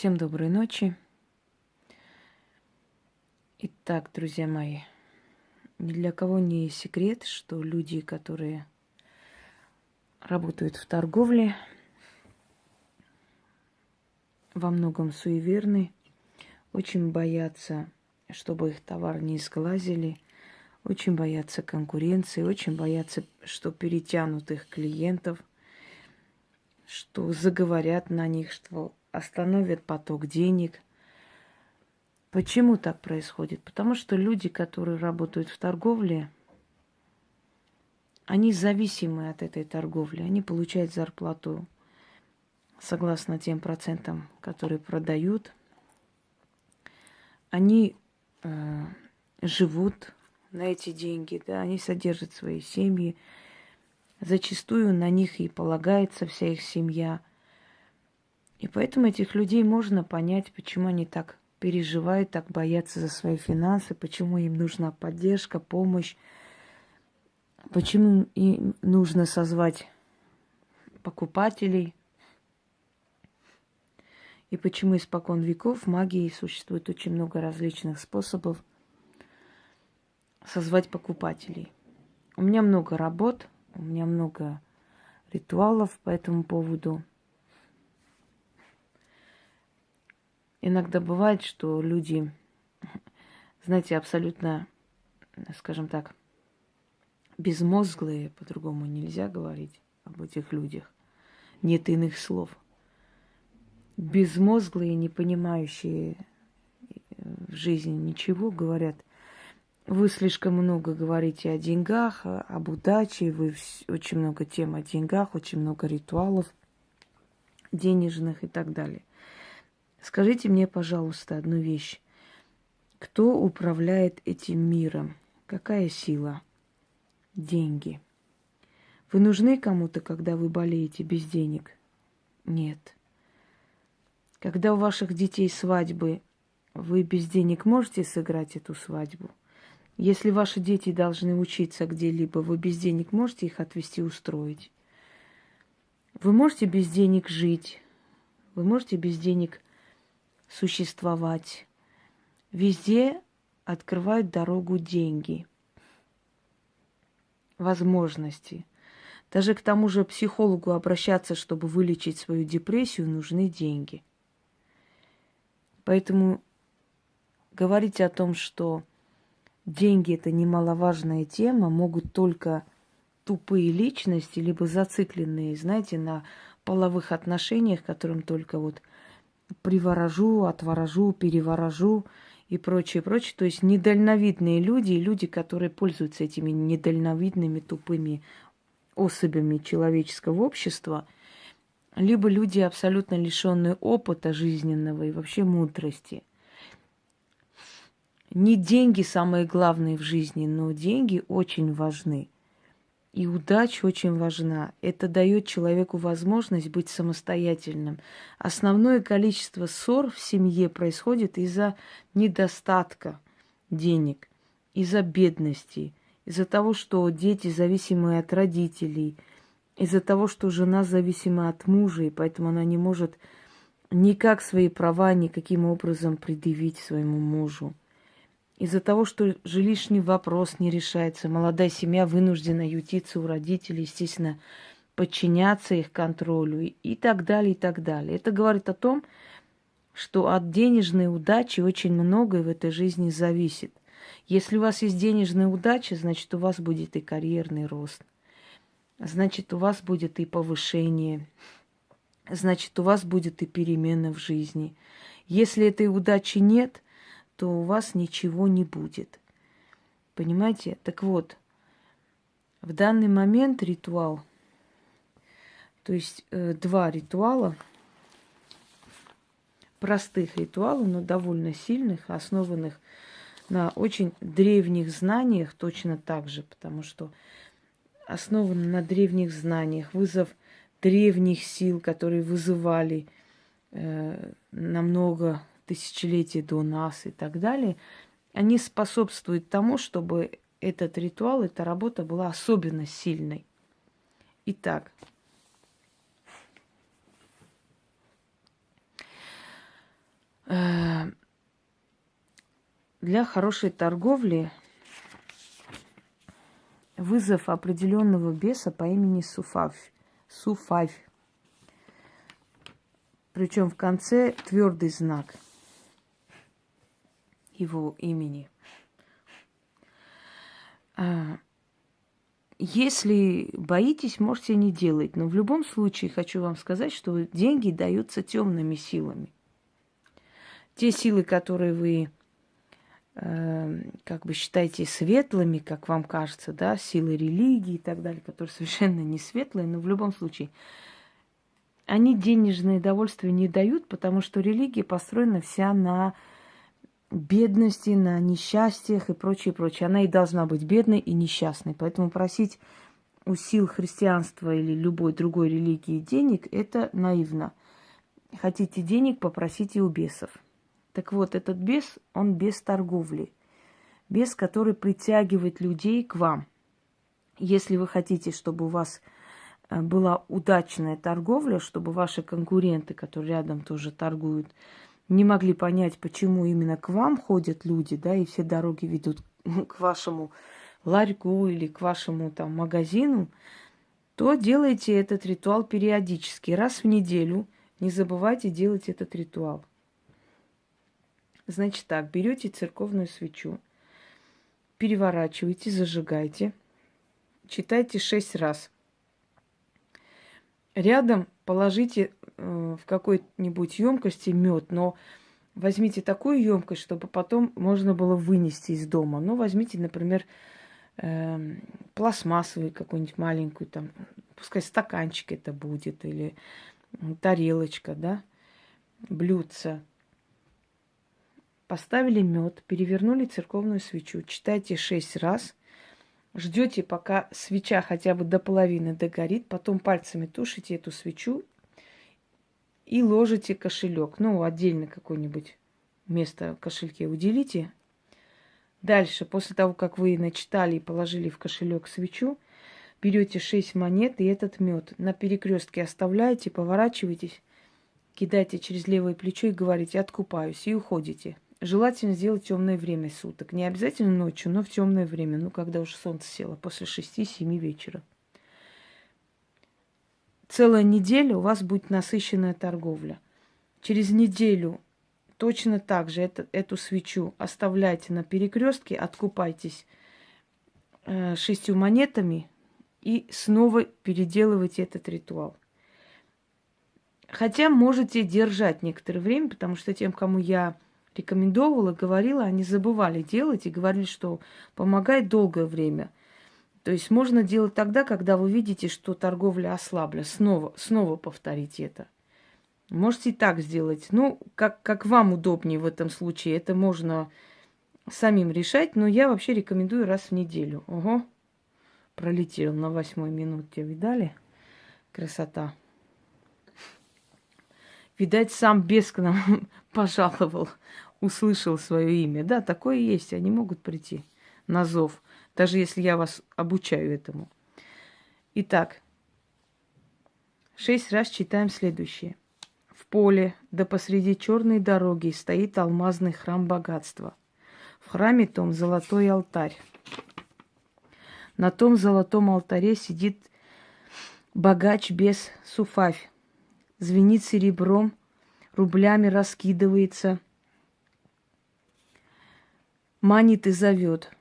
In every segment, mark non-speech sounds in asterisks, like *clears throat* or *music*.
Всем доброй ночи. Итак, друзья мои, ни для кого не секрет, что люди, которые работают в торговле, во многом суеверны, очень боятся, чтобы их товар не сглазили, очень боятся конкуренции, очень боятся, что перетянут их клиентов, что заговорят на них, что остановят поток денег – Почему так происходит? Потому что люди, которые работают в торговле, они зависимы от этой торговли. Они получают зарплату согласно тем процентам, которые продают. Они э, живут на эти деньги, да, они содержат свои семьи. Зачастую на них и полагается вся их семья. И поэтому этих людей можно понять, почему они так переживают, так боятся за свои финансы, почему им нужна поддержка, помощь, почему им нужно созвать покупателей, и почему испокон веков в магии существует очень много различных способов созвать покупателей. У меня много работ, у меня много ритуалов по этому поводу – Иногда бывает, что люди, знаете, абсолютно, скажем так, безмозглые, по-другому нельзя говорить об этих людях. Нет иных слов. Безмозглые, не понимающие в жизни ничего, говорят, вы слишком много говорите о деньгах, об удаче, вы очень много тем о деньгах, очень много ритуалов денежных и так далее. Скажите мне, пожалуйста, одну вещь. Кто управляет этим миром? Какая сила? Деньги. Вы нужны кому-то, когда вы болеете без денег? Нет. Когда у ваших детей свадьбы, вы без денег можете сыграть эту свадьбу? Если ваши дети должны учиться где-либо, вы без денег можете их отвезти, устроить? Вы можете без денег жить? Вы можете без денег существовать. Везде открывают дорогу деньги, возможности. Даже к тому же психологу обращаться, чтобы вылечить свою депрессию, нужны деньги. Поэтому говорить о том, что деньги это немаловажная тема, могут только тупые личности, либо зацикленные, знаете, на половых отношениях, которым только вот приворожу, отворожу, переворожу и прочее, прочее. То есть недальновидные люди и люди, которые пользуются этими недальновидными, тупыми особями человеческого общества, либо люди абсолютно лишенные опыта жизненного и вообще мудрости. Не деньги самые главные в жизни, но деньги очень важны – и удача очень важна. Это дает человеку возможность быть самостоятельным. Основное количество ссор в семье происходит из-за недостатка денег, из-за бедности, из-за того, что дети зависимы от родителей, из-за того, что жена зависима от мужа, и поэтому она не может никак свои права никаким образом предъявить своему мужу. Из-за того, что жилищный вопрос не решается, молодая семья вынуждена ютиться у родителей, естественно, подчиняться их контролю и так далее, и так далее. Это говорит о том, что от денежной удачи очень многое в этой жизни зависит. Если у вас есть денежная удача, значит, у вас будет и карьерный рост. Значит, у вас будет и повышение. Значит, у вас будет и перемена в жизни. Если этой удачи нет – то у вас ничего не будет. Понимаете? Так вот, в данный момент ритуал, то есть э, два ритуала, простых ритуалов, но довольно сильных, основанных на очень древних знаниях точно так же, потому что основаны на древних знаниях, вызов древних сил, которые вызывали э, намного тысячелетия до нас и так далее, они способствуют тому, чтобы этот ритуал, эта работа была особенно сильной. Итак, э, для хорошей торговли вызов определенного беса по имени Суфав. Суфавь. Причем в конце твердый знак – его имени. А, если боитесь, можете не делать. Но в любом случае хочу вам сказать, что деньги даются темными силами. Те силы, которые вы э, как бы считаете светлыми, как вам кажется, да, силы религии и так далее, которые *laughs* совершенно не светлые, но в любом случае, они денежное удовольствие не дают, потому что религия построена вся на бедности, на несчастьях и прочее, прочее. Она и должна быть бедной и несчастной. Поэтому просить у сил христианства или любой другой религии денег – это наивно. Хотите денег, попросите у бесов. Так вот, этот бес, он без торговли. Бес, который притягивает людей к вам. Если вы хотите, чтобы у вас э, была удачная торговля, чтобы ваши конкуренты, которые рядом тоже торгуют, не могли понять, почему именно к вам ходят люди, да, и все дороги ведут *laughs* к вашему ларьку или к вашему там магазину, то делайте этот ритуал периодически, раз в неделю. Не забывайте делать этот ритуал. Значит так, берете церковную свечу, переворачиваете, зажигаете, читайте шесть раз. Рядом положите в какой-нибудь емкости мед, но возьмите такую емкость, чтобы потом можно было вынести из дома. Ну, возьмите, например, э, пластмассовую какую-нибудь маленькую, там, пускай стаканчик это будет, или тарелочка, да, блюдце. Поставили мед, перевернули церковную свечу, читайте шесть раз, ждете, пока свеча хотя бы до половины догорит, потом пальцами тушите эту свечу и ложите кошелек. Ну, отдельно какое-нибудь место в кошельке уделите. Дальше, после того, как вы начитали и положили в кошелек свечу, берете 6 монет и этот мед на перекрестке оставляете, поворачиваетесь, кидаете через левое плечо и говорите «откупаюсь» и уходите. Желательно сделать темное время суток. Не обязательно ночью, но в темное время, ну, когда уже солнце село, после 6-7 вечера целая неделя у вас будет насыщенная торговля. Через неделю точно так же это, эту свечу оставляйте на перекрестке, откупайтесь э, шестью монетами и снова переделывайте этот ритуал. Хотя можете держать некоторое время, потому что тем, кому я рекомендовала, говорила, они забывали делать и говорили, что помогает долгое время – то есть можно делать тогда, когда вы видите, что торговля ослабла. Снова, снова повторите это. Можете и так сделать. Ну, как, как вам удобнее в этом случае. Это можно самим решать, но я вообще рекомендую раз в неделю. Ого, пролетел на восьмой минуте, видали? Красота. Видать, сам бес к нам *laughs* пожаловал, услышал свое имя. Да, такое есть, они могут прийти на зов даже если я вас обучаю этому. Итак, шесть раз читаем следующее. В поле, да посреди черной дороги стоит алмазный храм богатства. В храме том золотой алтарь. На том золотом алтаре сидит богач без суфавь. Звенит серебром, рублями раскидывается, манит и зовет –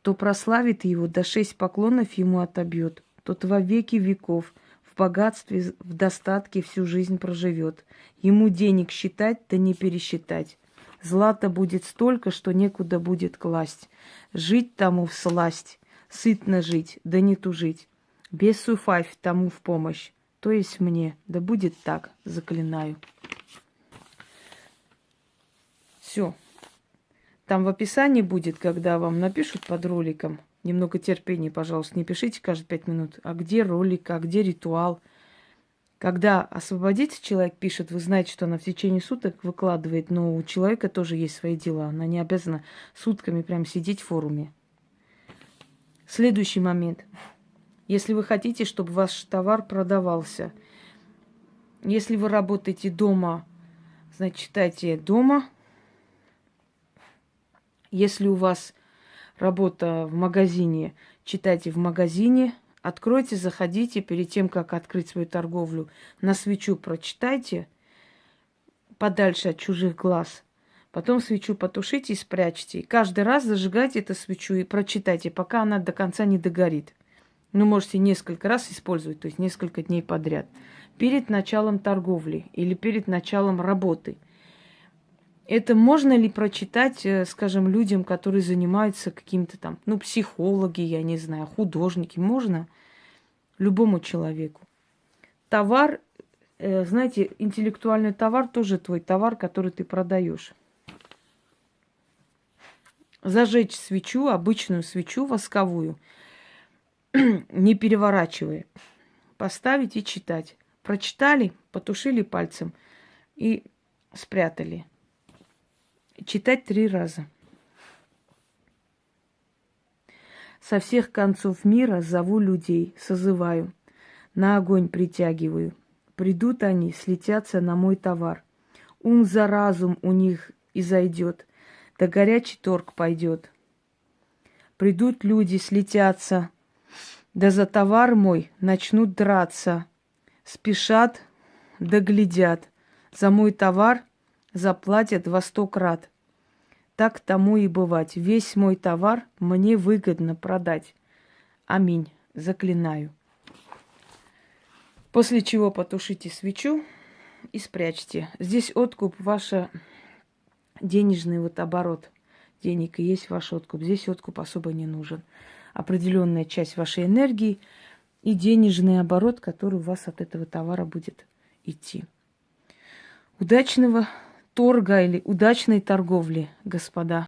кто прославит его, до шесть поклонов ему отобьет. Тот во веки веков в богатстве, в достатке всю жизнь проживет. Ему денег считать, да не пересчитать. Злата будет столько, что некуда будет класть. Жить тому в сласть, сытно жить, да не тужить. Без суфайф тому в помощь, то есть мне. Да будет так, заклинаю. Все. Там в описании будет, когда вам напишут под роликом. Немного терпения, пожалуйста, не пишите каждые пять минут. А где ролик, а где ритуал? Когда освободится человек, пишет, вы знаете, что она в течение суток выкладывает, но у человека тоже есть свои дела. Она не обязана сутками прям сидеть в форуме. Следующий момент. Если вы хотите, чтобы ваш товар продавался, если вы работаете дома, значит, читайте дома – Если у вас работа в магазине, читайте в магазине, откройте, заходите, перед тем, как открыть свою торговлю, на свечу прочитайте, подальше от чужих глаз. Потом свечу потушите и спрячьте. И каждый раз зажигайте эту свечу и прочитайте, пока она до конца не догорит. Ну, можете несколько раз использовать, то есть несколько дней подряд. Перед началом торговли или перед началом работы – это можно ли прочитать, э, скажем, людям, которые занимаются каким-то там, ну, психологи, я не знаю, художники? Можно любому человеку. Товар, э, знаете, интеллектуальный товар тоже твой товар, который ты продаешь. Зажечь свечу, обычную свечу восковую, *clears throat* не переворачивая. Поставить и читать. Прочитали, потушили пальцем и спрятали. Читать три раза. Со всех концов мира зову людей, созываю, на огонь притягиваю. Придут они, слетятся на мой товар. Ум за разум у них и зайдет, да горячий торг пойдет. Придут люди, слетятся, да за товар мой начнут драться. Спешат, да глядят. За мой товар заплатят во сто крат. Так тому и бывать. Весь мой товар мне выгодно продать. Аминь. Заклинаю. После чего потушите свечу и спрячьте. Здесь откуп ваш денежный вот оборот. Денег и есть ваш откуп. Здесь откуп особо не нужен. Определенная часть вашей энергии и денежный оборот, который у вас от этого товара будет идти. Удачного торга или удачной торговли, господа.